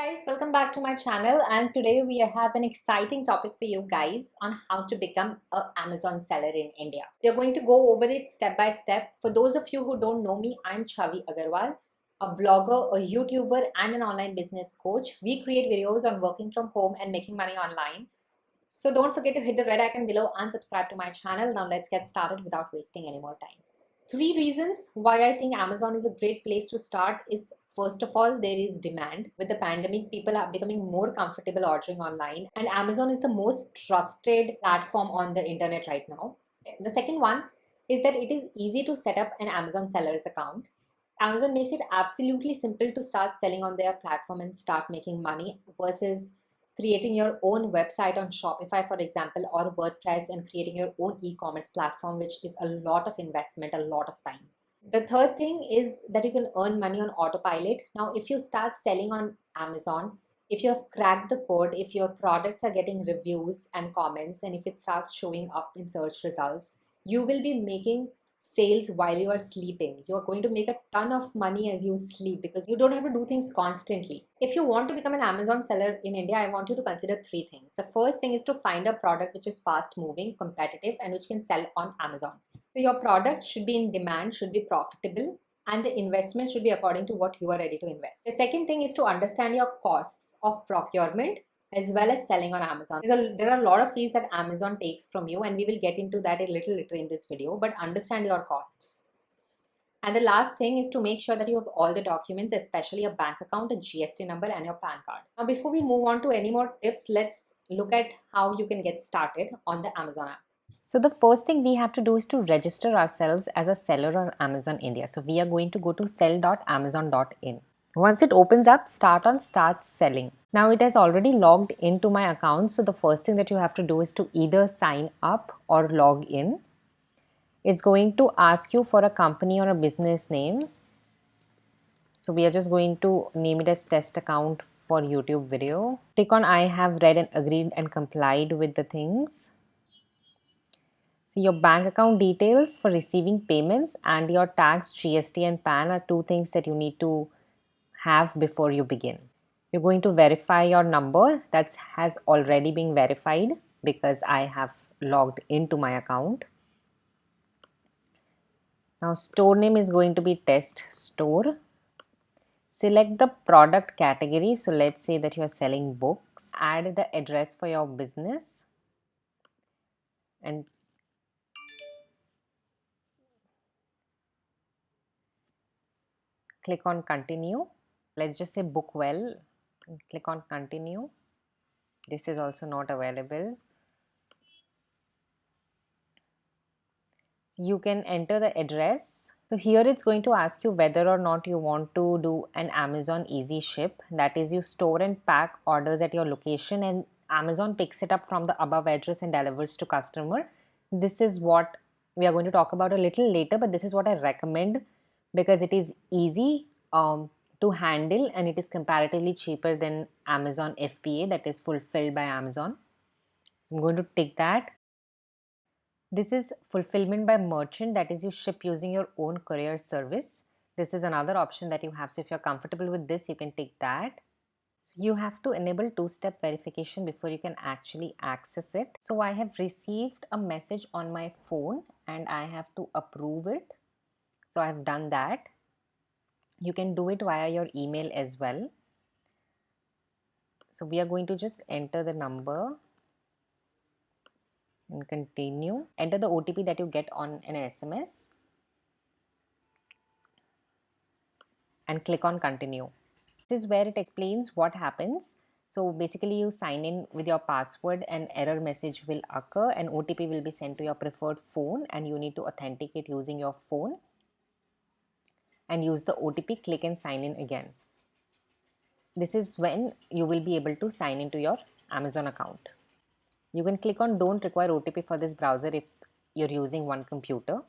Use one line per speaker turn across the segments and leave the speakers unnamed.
guys, welcome back to my channel and today we have an exciting topic for you guys on how to become an Amazon seller in India. We are going to go over it step by step. For those of you who don't know me, I'm Chavi Agarwal, a blogger, a YouTuber and an online business coach. We create videos on working from home and making money online. So don't forget to hit the red icon below and subscribe to my channel. Now let's get started without wasting any more time. Three reasons why I think Amazon is a great place to start is First of all, there is demand. With the pandemic, people are becoming more comfortable ordering online and Amazon is the most trusted platform on the internet right now. The second one is that it is easy to set up an Amazon seller's account. Amazon makes it absolutely simple to start selling on their platform and start making money versus creating your own website on Shopify, for example, or WordPress and creating your own e-commerce platform, which is a lot of investment, a lot of time. The third thing is that you can earn money on autopilot. Now, if you start selling on Amazon, if you have cracked the code, if your products are getting reviews and comments, and if it starts showing up in search results, you will be making sales while you are sleeping. You are going to make a ton of money as you sleep because you don't have to do things constantly. If you want to become an Amazon seller in India, I want you to consider three things. The first thing is to find a product which is fast moving, competitive, and which can sell on Amazon. So your product should be in demand, should be profitable, and the investment should be according to what you are ready to invest. The second thing is to understand your costs of procurement as well as selling on Amazon. A, there are a lot of fees that Amazon takes from you and we will get into that a little later in this video, but understand your costs. And the last thing is to make sure that you have all the documents, especially a bank account, a GST number and your PAN card. Now, before we move on to any more tips, let's look at how you can get started on the Amazon app.
So the first thing we have to do is to register ourselves as a seller on Amazon India. So we are going to go to sell.amazon.in. Once it opens up, start on start selling. Now it has already logged into my account. So the first thing that you have to do is to either sign up or log in. It's going to ask you for a company or a business name. So we are just going to name it as test account for YouTube video. Click on I have read and agreed and complied with the things. So your bank account details for receiving payments and your tax, GST and PAN are two things that you need to have before you begin. You're going to verify your number that has already been verified because I have logged into my account. Now store name is going to be test store. Select the product category. So let's say that you are selling books. Add the address for your business and click on continue let's just say book well click on continue. This is also not available. You can enter the address. So here it's going to ask you whether or not you want to do an Amazon easy ship. That is you store and pack orders at your location and Amazon picks it up from the above address and delivers to customer. This is what we are going to talk about a little later but this is what I recommend because it is easy. Um, to handle and it is comparatively cheaper than Amazon FBA that is fulfilled by Amazon. So I'm going to tick that. This is fulfillment by merchant that is you ship using your own courier service. This is another option that you have. So if you're comfortable with this, you can tick that. So you have to enable two-step verification before you can actually access it. So I have received a message on my phone and I have to approve it. So I have done that you can do it via your email as well. So we are going to just enter the number and continue. Enter the OTP that you get on an SMS and click on continue. This is where it explains what happens. So basically you sign in with your password and error message will occur and OTP will be sent to your preferred phone and you need to authenticate using your phone and use the OTP, click and sign in again. This is when you will be able to sign into your Amazon account. You can click on don't require OTP for this browser if you're using one computer.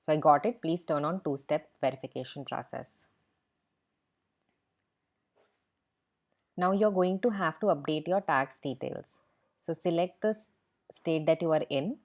So I got it. Please turn on two-step verification process. Now you're going to have to update your tax details. So select the state that you are in.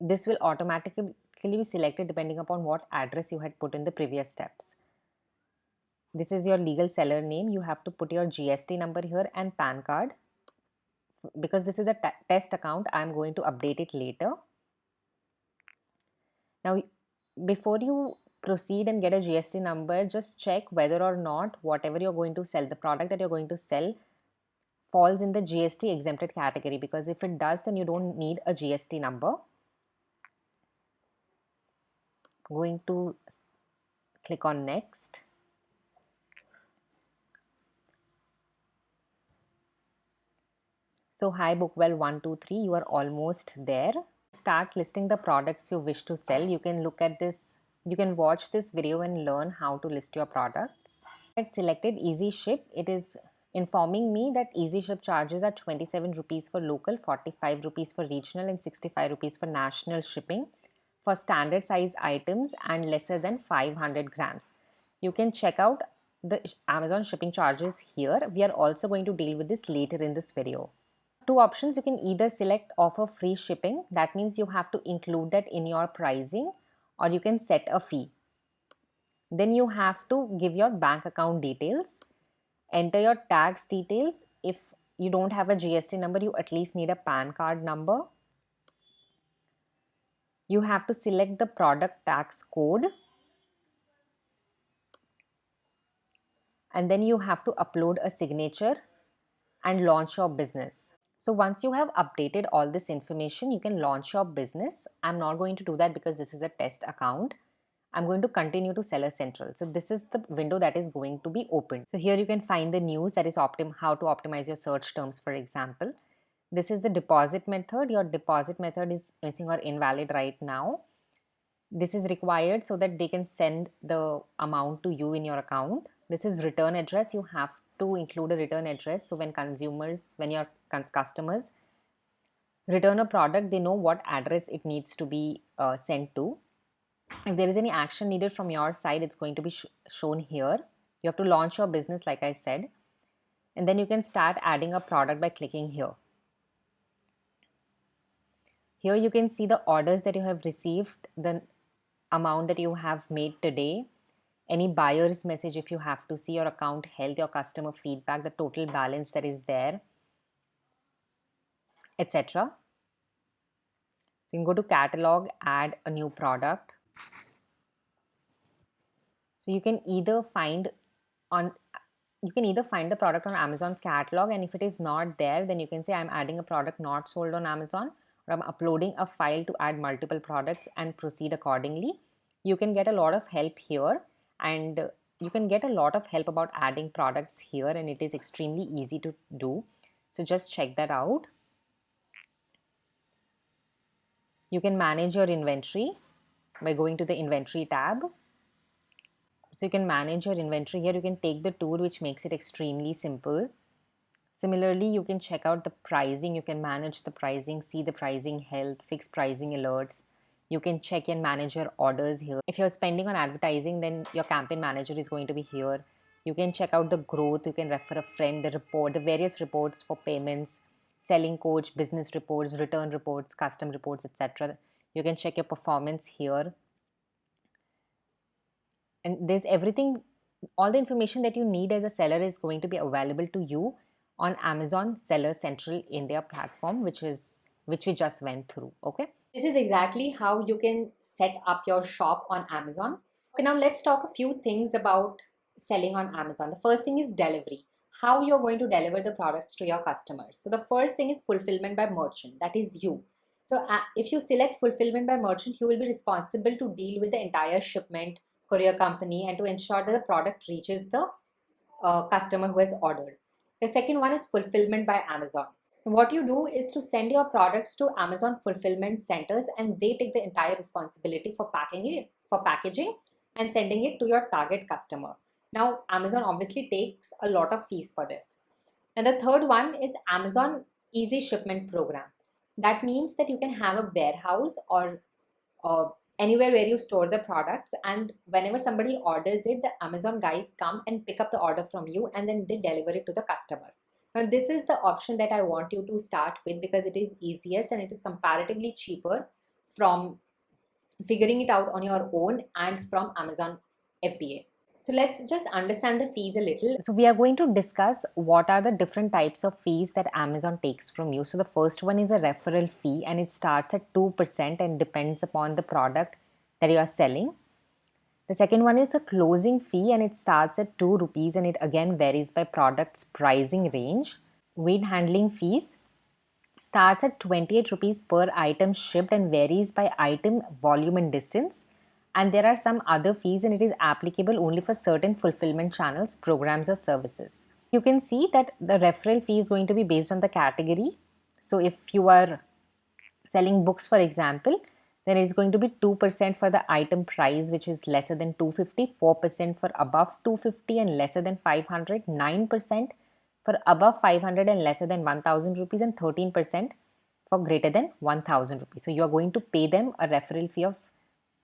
This will automatically be selected depending upon what address you had put in the previous steps. this is your legal seller name. You have to put your gst number here and pan card. Because this is a test account i'm going to update it later. Now before you proceed and get a gst number just check whether or not whatever you're going to sell the product that you're going to sell falls in the gst exempted category. Because if it does then you don't need a gst number going to click on next So hi Bookwell123, you are almost there. Start listing the products you wish to sell. You can look at this, you can watch this video and learn how to list your products. I selected Easy Ship. It is informing me that Easy Ship charges are 27 rupees for local, 45 rupees for regional and 65 rupees for national shipping for standard size items and lesser than 500 grams. You can check out the Amazon shipping charges here. We are also going to deal with this later in this video. Two options. You can either select offer free shipping. That means you have to include that in your pricing or you can set a fee. Then you have to give your bank account details. Enter your tax details. If you don't have a GST number you at least need a PAN card number you have to select the product tax code and then you have to upload a signature and launch your business so once you have updated all this information, you can launch your business. I'm not going to do that because this is a test account. I'm going to continue to Seller Central. So this is the window that is going to be opened. So here you can find the news that is optim how to optimize your search terms, for example. This is the deposit method. Your deposit method is missing or invalid right now. This is required so that they can send the amount to you in your account. This is return address. You have to include a return address. So when consumers, when your customers return a product, they know what address it needs to be uh, sent to. If there is any action needed from your side, it's going to be sh shown here. You have to launch your business, like I said, and then you can start adding a product by clicking here. Here you can see the orders that you have received, the amount that you have made today, any buyer's message if you have to see your account health, your customer feedback, the total balance that is there, etc. So you can go to catalog, add a new product. So you can either find on you can either find the product on Amazon's catalog and if it is not there then you can say I'm adding a product not sold on Amazon or I'm uploading a file to add multiple products and proceed accordingly. You can get a lot of help here and you can get a lot of help about adding products here and it is extremely easy to do. So just check that out. You can manage your inventory by going to the inventory tab. So you can manage your inventory here. You can take the tool which makes it extremely simple. Similarly, you can check out the pricing. You can manage the pricing, see the pricing health, fix pricing alerts, you can check and manage your orders here. If you're spending on advertising then your campaign manager is going to be here. You can check out the growth. You can refer a friend the report the various reports for payments selling coach business reports return reports custom reports etc you can check your performance here. And there's everything all the information that you need as a seller is going to be available to you on amazon seller central india platform which is which we just went through okay
this is exactly how you can set up your shop on Amazon. Okay, now let's talk a few things about selling on Amazon. The first thing is delivery. How you're going to deliver the products to your customers. So the first thing is fulfillment by merchant. That is you. So uh, if you select fulfillment by merchant, you will be responsible to deal with the entire shipment, courier company and to ensure that the product reaches the uh, customer who has ordered. The second one is fulfillment by Amazon what you do is to send your products to Amazon fulfillment centers and they take the entire responsibility for packing it, for packaging and sending it to your target customer. Now, Amazon obviously takes a lot of fees for this. And the third one is Amazon Easy Shipment Program. That means that you can have a warehouse or uh, anywhere where you store the products and whenever somebody orders it, the Amazon guys come and pick up the order from you and then they deliver it to the customer. Now this is the option that I want you to start with because it is easiest and it is comparatively cheaper from figuring it out on your own and from Amazon FBA. So let's just understand the fees a little.
So we are going to discuss what are the different types of fees that Amazon takes from you. So the first one is a referral fee and it starts at 2% and depends upon the product that you are selling. The second one is a closing fee and it starts at 2 rupees and it again varies by product's pricing range. Weight handling fees starts at 28 rupees per item shipped and varies by item volume and distance and there are some other fees and it is applicable only for certain fulfillment channels, programs or services. You can see that the referral fee is going to be based on the category. So if you are selling books for example, then it's going to be 2% for the item price which is lesser than 250, 4% for above 250 and lesser than 500, 9% for above 500 and lesser than 1000 rupees and 13% for greater than 1000 rupees. So you are going to pay them a referral fee of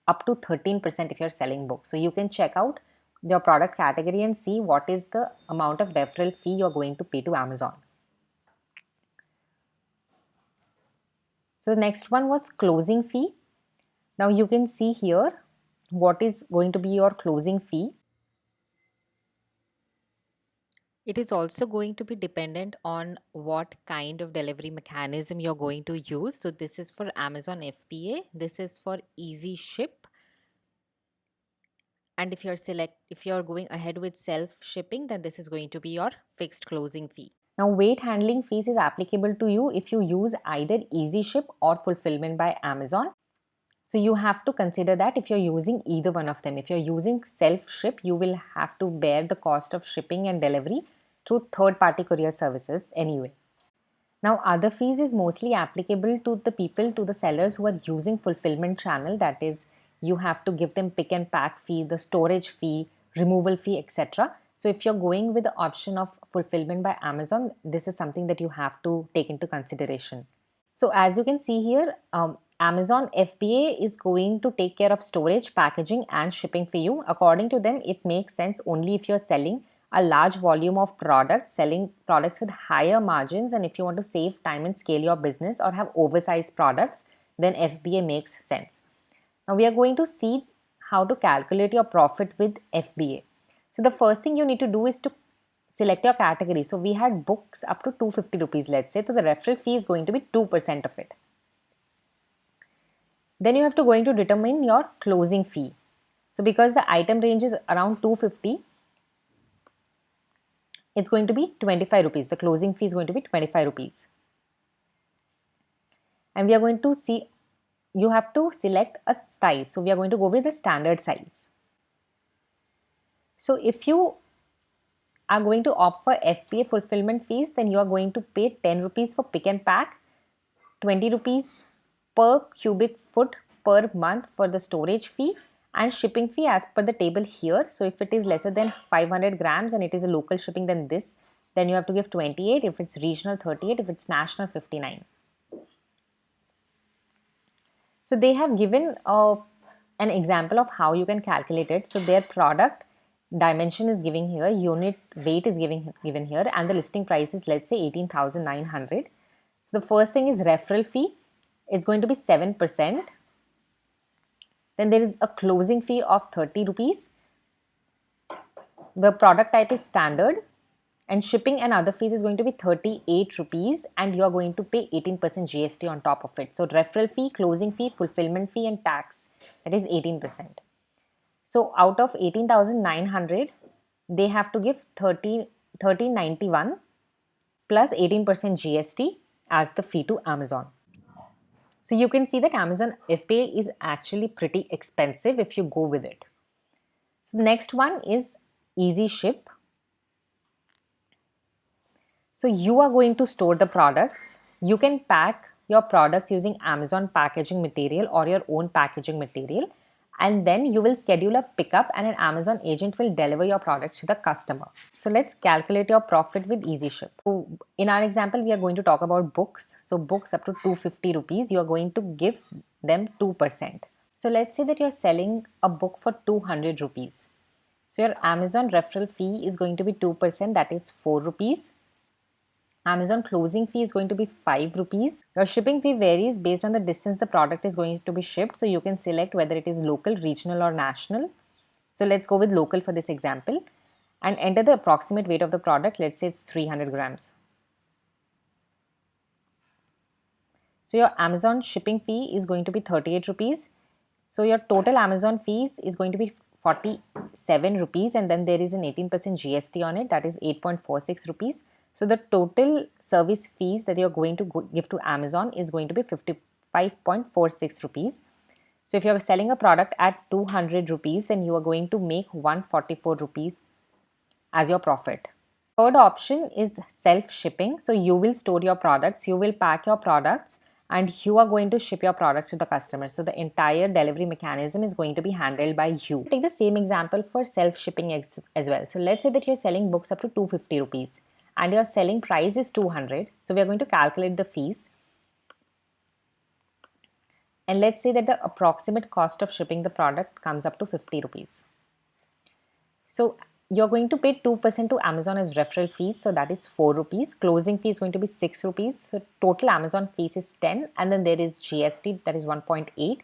up to 13% if you're selling books. So you can check out your product category and see what is the amount of referral fee you're going to pay to Amazon. So the next one was closing fee. Now you can see here what is going to be your closing fee.
It is also going to be dependent on what kind of delivery mechanism you're going to use. So this is for Amazon FBA. This is for Easy Ship. And if you're select if you're going ahead with self shipping, then this is going to be your fixed closing fee.
Now weight handling fees is applicable to you if you use either Easy Ship or fulfillment by Amazon. So you have to consider that if you're using either one of them. If you're using self-ship, you will have to bear the cost of shipping and delivery through third-party courier services anyway. Now other fees is mostly applicable to the people, to the sellers who are using fulfillment channel. That is, you have to give them pick and pack fee, the storage fee, removal fee, etc. So if you're going with the option of fulfillment by Amazon, this is something that you have to take into consideration. So as you can see here, um, Amazon FBA is going to take care of storage, packaging and shipping for you. According to them, it makes sense only if you're selling a large volume of products, selling products with higher margins and if you want to save time and scale your business or have oversized products, then FBA makes sense. Now we are going to see how to calculate your profit with FBA. So the first thing you need to do is to select your category. So we had books up to 250 rupees, let's say. So the referral fee is going to be 2% of it. Then you have to going to determine your closing fee. So because the item range is around 250, it's going to be 25 rupees. The closing fee is going to be 25 rupees. And we are going to see, you have to select a size. So we are going to go with the standard size. So if you are going to opt for FBA fulfillment fees, then you are going to pay 10 rupees for pick and pack, 20 rupees per cubic foot per month for the storage fee and shipping fee as per the table here. So if it is lesser than 500 grams and it is a local shipping then this, then you have to give 28. If it's regional 38, if it's national 59. So they have given uh, an example of how you can calculate it. So their product dimension is giving here, unit weight is giving given here and the listing price is let's say 18,900. So the first thing is referral fee. It's going to be 7%. Then there is a closing fee of 30 rupees. The product type is standard and shipping and other fees is going to be 38 rupees and you are going to pay 18% GST on top of it. So referral fee, closing fee, fulfillment fee and tax that is 18%. So out of 18,900 they have to give 30 1391 plus 18% GST as the fee to Amazon. So you can see that Amazon FBA is actually pretty expensive if you go with it. So the next one is Easy Ship. So you are going to store the products. You can pack your products using Amazon packaging material or your own packaging material and then you will schedule a pickup and an Amazon agent will deliver your products to the customer. So let's calculate your profit with Easy Ship. So in our example, we are going to talk about books. So books up to 250 rupees, you are going to give them 2%. So let's say that you're selling a book for 200 rupees. So your Amazon referral fee is going to be 2%, that is 4 rupees. Amazon closing fee is going to be 5 rupees. Your shipping fee varies based on the distance the product is going to be shipped. So you can select whether it is local, regional or national. So let's go with local for this example and enter the approximate weight of the product. Let's say it's 300 grams. So your Amazon shipping fee is going to be 38 rupees. So your total Amazon fees is going to be 47 rupees and then there is an 18% GST on it that is 8.46 rupees. So the total service fees that you're going to give to Amazon is going to be 55.46 rupees. So if you're selling a product at 200 rupees then you are going to make 144 rupees as your profit. Third option is self shipping. So you will store your products, you will pack your products and you are going to ship your products to the customer. So the entire delivery mechanism is going to be handled by you. Take the same example for self-shipping as well. So let's say that you're selling books up to 250 rupees and your selling price is 200. So we are going to calculate the fees. And let's say that the approximate cost of shipping the product comes up to 50 rupees. So you're going to pay 2% to Amazon as referral fees. So that is 4 rupees. Closing fee is going to be 6 rupees. So total Amazon fees is 10 and then there is GST that is 1.8.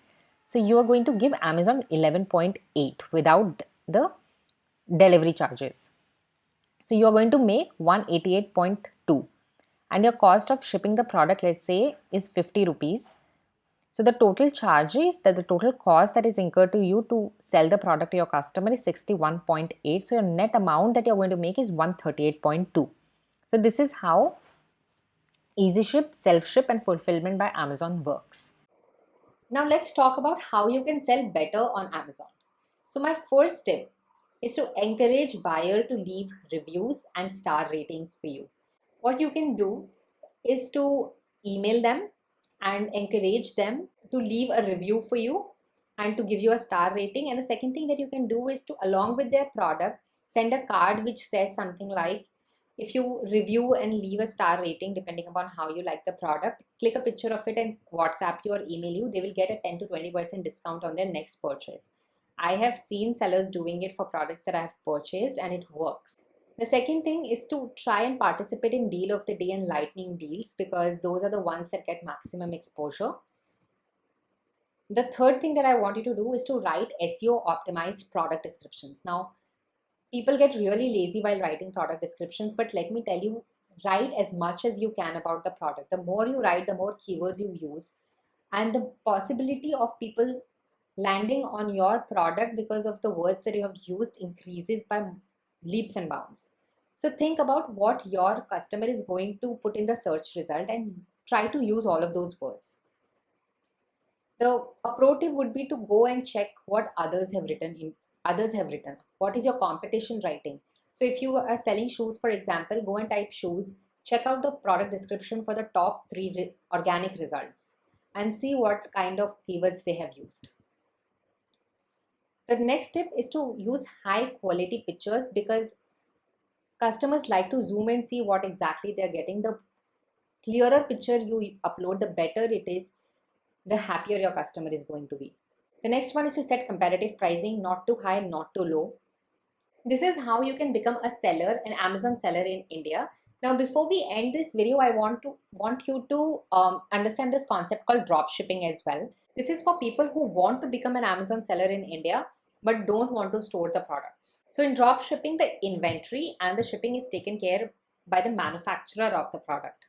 So you are going to give Amazon 11.8 without the delivery charges. So you are going to make 188.2 and your cost of shipping the product let's say is 50 rupees so the total charges that the total cost that is incurred to you to sell the product to your customer is 61.8. So your net amount that you're going to make is 138.2. So this is how Easy Ship, Self Ship and Fulfillment by Amazon works.
Now let's talk about how you can sell better on Amazon. So my first tip is to encourage buyer to leave reviews and star ratings for you. What you can do is to email them and encourage them to leave a review for you and to give you a star rating. And the second thing that you can do is to, along with their product, send a card which says something like, if you review and leave a star rating, depending upon how you like the product, click a picture of it and WhatsApp you or email you, they will get a 10 to 20% discount on their next purchase. I have seen sellers doing it for products that I have purchased and it works. The second thing is to try and participate in deal of the day and lightning deals because those are the ones that get maximum exposure. The third thing that I want you to do is to write SEO optimized product descriptions. Now, people get really lazy while writing product descriptions, but let me tell you, write as much as you can about the product. The more you write, the more keywords you use. And the possibility of people landing on your product because of the words that you have used increases by leaps and bounds. So think about what your customer is going to put in the search result and try to use all of those words. The approach would be to go and check what others have written in others have written. What is your competition writing? So if you are selling shoes, for example, go and type shoes, check out the product description for the top three re organic results and see what kind of keywords they have used. The next tip is to use high quality pictures because customers like to zoom and see what exactly they're getting. The clearer picture you upload, the better it is, the happier your customer is going to be. The next one is to set competitive pricing, not too high, not too low. This is how you can become a seller, an Amazon seller in India. Now, before we end this video, I want to want you to um, understand this concept called drop shipping as well. This is for people who want to become an Amazon seller in India but don't want to store the products. So in drop shipping, the inventory and the shipping is taken care by the manufacturer of the product.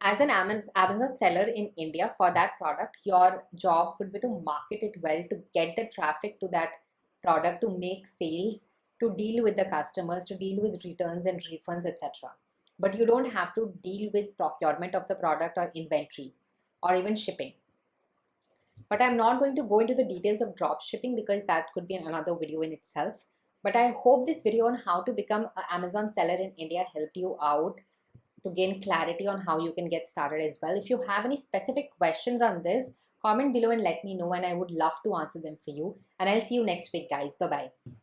As an Amazon seller in India for that product, your job would be to market it well, to get the traffic to that product, to make sales, to deal with the customers, to deal with returns and refunds, etc but you don't have to deal with procurement of the product or inventory or even shipping. But I'm not going to go into the details of drop shipping because that could be another video in itself. But I hope this video on how to become an Amazon seller in India helped you out to gain clarity on how you can get started as well. If you have any specific questions on this, comment below and let me know and I would love to answer them for you. And I'll see you next week guys. Bye-bye.